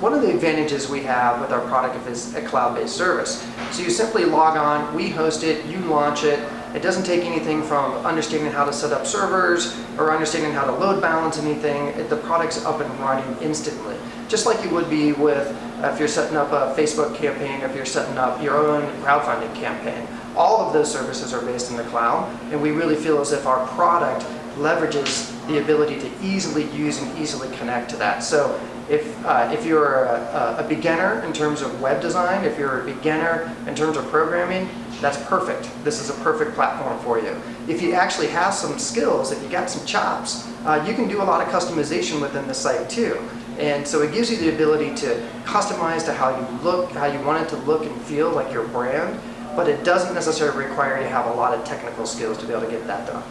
one of the advantages we have with our product is a cloud-based service. So you simply log on, we host it, you launch it. It doesn't take anything from understanding how to set up servers or understanding how to load balance anything. The product's up and running instantly. Just like you would be with if you're setting up a Facebook campaign, if you're setting up your own crowdfunding campaign. All of those services are based in the cloud, and we really feel as if our product leverages the ability to easily use and easily connect to that. So if, uh, if you're a, a, beginner in terms of web design, if you're a beginner in terms of programming, that's perfect. This is a perfect platform for you. If you actually have some skills, if you got some chops, uh, you can do a lot of customization within the site too. And so it gives you the ability to customize to how you look, how you want it to look and feel like your brand, but it doesn't necessarily require you to have a lot of technical skills to be able to get that done.